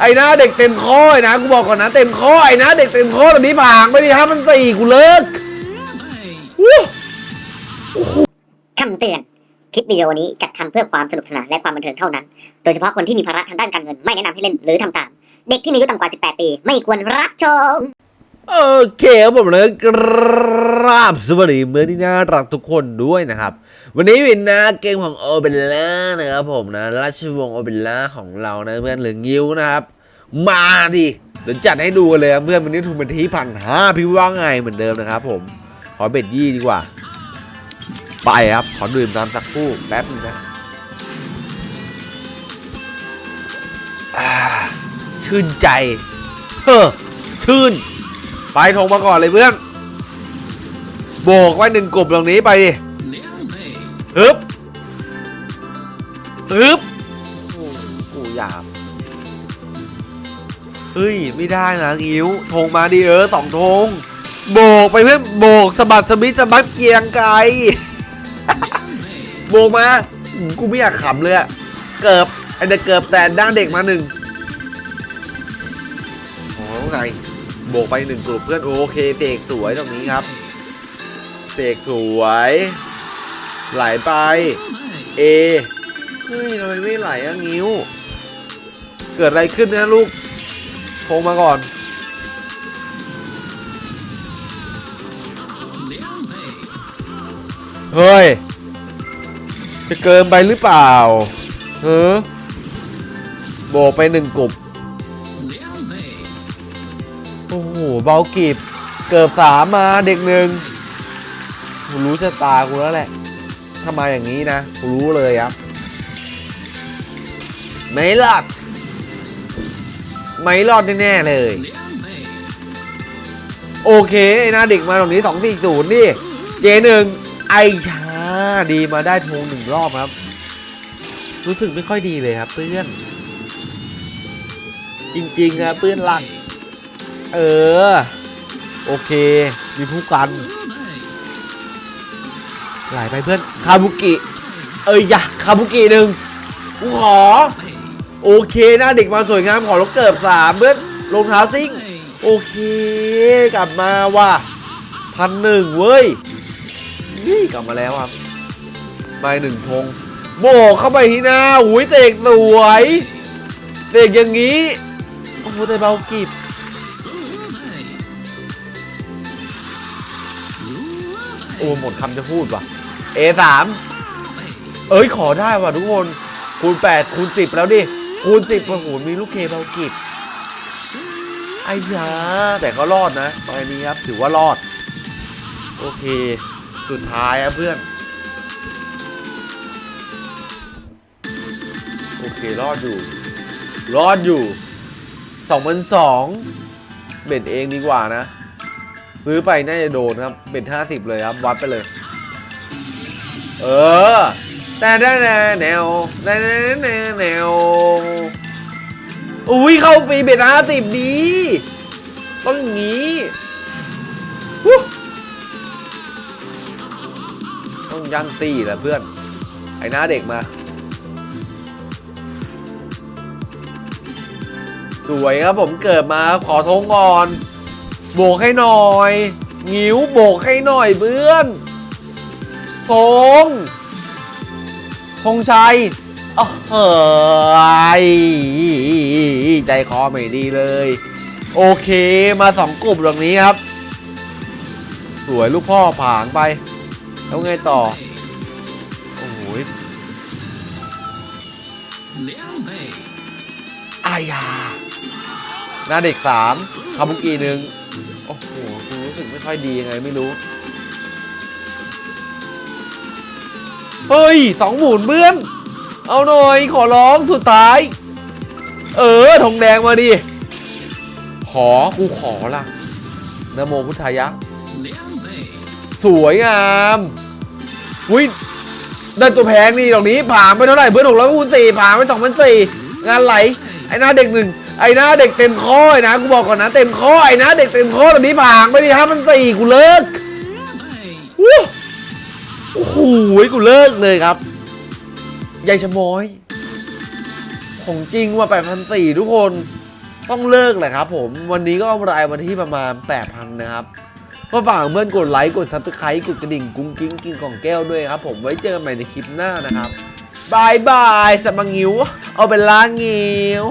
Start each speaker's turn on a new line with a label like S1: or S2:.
S1: ไอ้หน้าเด็กเต็มข้อไอ้นะกูบอกก่อนนะเต็มข้อไอ้นะเด็กเต็มข้อตอนนี้ผ่านไปดิครับมันสี่กูเลิกวู้
S2: คำเตือน คลิปวิดีโอนี้จัดทำเพื่อความสนุกสนานและความบันเทิงเท่านั้น โดยเฉพาะคนที่มีภาระทางด้านการเงินไม่แนะนำให้เล่นหรือทำตาม เด็กที่มีอายุต่ำกว่า 18 ปี ไม่ควรรับชม
S1: โอเคครับผมเลยกราบสวัสดีเมื่อที่น่ารักทุกคนด้วยนะครับ วันนี้วินนะเกมของโอเบล่านะครับผมนะราชวงศ์โอเบล่าของเรานะเพื่อนหรืองิ้วนะครับ มาดิเดี๋ยวจัดให้ดูกันเลยเพื่อนวันนี้ทุนเป็นที่พันห้าพี่ว่าไงเหมือนเดิมนะครับผมขอเบ็ดยี่ดีกว่า ไปครับ ขอดื่มน้ำสักคู่แป๊บนึงนะชื่นใจเฮ้อชื่น ไปทงมาก่อนเลยเพื่อน โบกไว้หนึ่งกลุ่มตรงนี้ไปดิ ฮึบฮึบโอ้กูหยาบเฮ้ย ไม่ได้นะงิ้วธงมาดิเออสองธงโบกไปเพื่อนโบกสะบัดสะบิดสะบัดเกียงไกลโบกมาอืมกูไม่อยากขำเลยอะเกิบไอเด็กเกิบแต่ด้านเด็กมาหนึ่งโอ้ไงโบกไปหนึ่งกลุ่มเพื่อนโอเคเตกสวยตรงนี้ครับเตกสวย ไหลไปเอเฮ้ยทำไมไม่ไหลอะงิ้ว เกิดอะไรขึ้นนะลูกโทรมาก่อนเฮ้ย จะเกินไปหรือเปล่าเฮ้อโบกไปหนึ่งกลุ่มโอ้โห เบากีบ เกือบสามมาเด็กหนึ่งรู้ชะตากูแล้วแหละ ถ้ามาอย่างนี้นะรู้เลยครับไม่รอดไม่รอดแน่ๆเลย โอเคไอ้หน้าเด็กมาตรงนี้สองสี่ศูนย์นี่เจหนึ่งไอชาดีมาได้ทงหนึ่งรอบครับ รู้สึกไม่ค่อยดีเลยครับเพื่อน จริงๆอะเพื่อนรัก เออ โอเค มีผู้กัน ไหลไปเพื่อนคาบุกิ เอ้ยอย่าคาบุกิหนึ่งกูขอ โอเคหน้าเด็กมาสวยงามขอลงเกิบสามเพื่อนรองเท้าซิ่ง โอเค กลับมาว่ะพันหนึ่งเว้ย นี่กลับมาแล้วครับมาอีกหนึ่งธงโบกเข้าไปที่หน้าหุยเตกสวยเตกอย่างนี้โอ้โหแต่เบากีบโอ้หมดคำจะพูดว่ะ A3 เอ้ยขอได้ว่ะทุกคน คูณ 8 คูณ 10 แล้วดิ คูณ 10โอ้โหมีลูกเคเบากิบไอ้ยาแต่ก็รอดนะตอนนี้ครับถือว่ารอด โอเค สุดท้ายครับเพื่อน โอเค รอดอยู่ รอดอยู่สองพันสองเบ็ดเองดีกว่านะ ซื้อไปน่าจะโดนครับเป็นห้าสิบเลยครับ วัดไปเลย เออแต่ได้แนวแนวแต่แนวแนวแนวอุ้ยเข้าฟรีเบ็ดห้าสิบดีต้องงนี้ต้องยันซี่แหละเพื่อน ไอ้น้าเด็กมา สวยครับผมเกิดมาขอทงก่อน โบกให้หน่อย งิ้วโบกให้หน่อยเพื่อน ธงธงชัยอ้าวเฮ้ยใจคอไม่ดีเลย โอเคมาสองกลุ่มตรงนี้ครับ สวยลูกพ่อผางไป แล้วไงต่อ โอ้โหอายาหน้าเด็กสามคาบุกิหนึ่งโอ้โหกูรู้สึกไม่ค่อยดียังไงไม่รู้ เฮ้ยสองหมุนเบื้อน เอาหน่อยขอร้องสุดท้าย เออธงแดงมาดิ ขอกูขอละนะโมพุทธายะ สวยงามอุ้ยได้ตัวแพงนี่ดอกนี้ผ่านไปเท่าไหร่เพื่อนหกร้อยคูณสี่ผ่านไปสองพันสี่งานไหล ไอ้หน้าเด็กหนึ่งไอ้หน้าเด็กเต็มข้อไอ้นะกูบอกก่อนนะเต็มข้อไอ้หน้าเด็กเต็มข้อตอนนี้ผ่านไปดิห้าพันสี่กูเลิกวู้ โอ้โหกูเลิกเลยครับยายชะมอย ของจริงว่าแปดพันสี่ทุกคนต้องเลิกแหละครับผมวันนี้ก็กำไรวันที่ประมาณ 8,000 นะครับ ก็ฝากเพื่อนกดไลค์ กด subscribe กดกระดิ่งกรุ๊งกริ๊งกินของแก้วด้วยครับ ผมไว้เจอกันใหม่ในคลิปหน้านะครับบายบายสมังงิว เอาเป็นล้างงิว